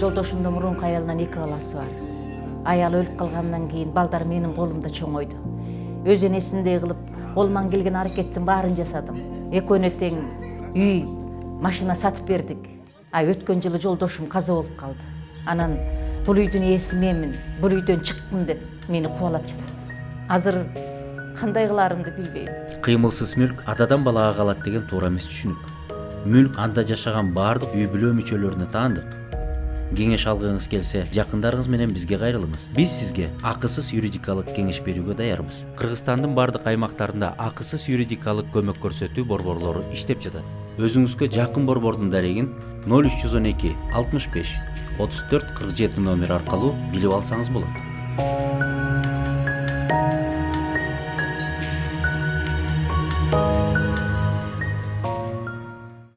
жолдошумдун мурунку аялынан эки баласы бар. Аялы өлүп калгандан кийин балдар менин колумда чоңойду өз энесиндей кылып колуман келген аракеттин баарын жасадым. Экөөнө тең үй машина сатып бердик а өткөн жылы жолдошум каза болуп калды анан бул үйдүн ээси менмин бул үйдөн чыккын деп мени кубалап жатат азыр кандай кылаарымды билбейм кыймылсыз мүлк атадан балага калат деген туура эмес түшүнүк мүлк анда жашаган баардык үй бүлө мүчөлөрүнө таандык кеңеш алғыңыз келсе жақындарыңыз менен бізге кайрылыңыз биз сизге ақысыз юридикалык кеңеш берүүгө даярбыз кыргызстандын баардык аймактарында акысыз юридикалык көмөк көрсөтүү борборлору иштеп жатат өзүңүзгө жакын борбордун дарегин ноль үч жүз он эки алтымыш беш отуз төрт кырк жети номер аркылуу билип алсаңыз болот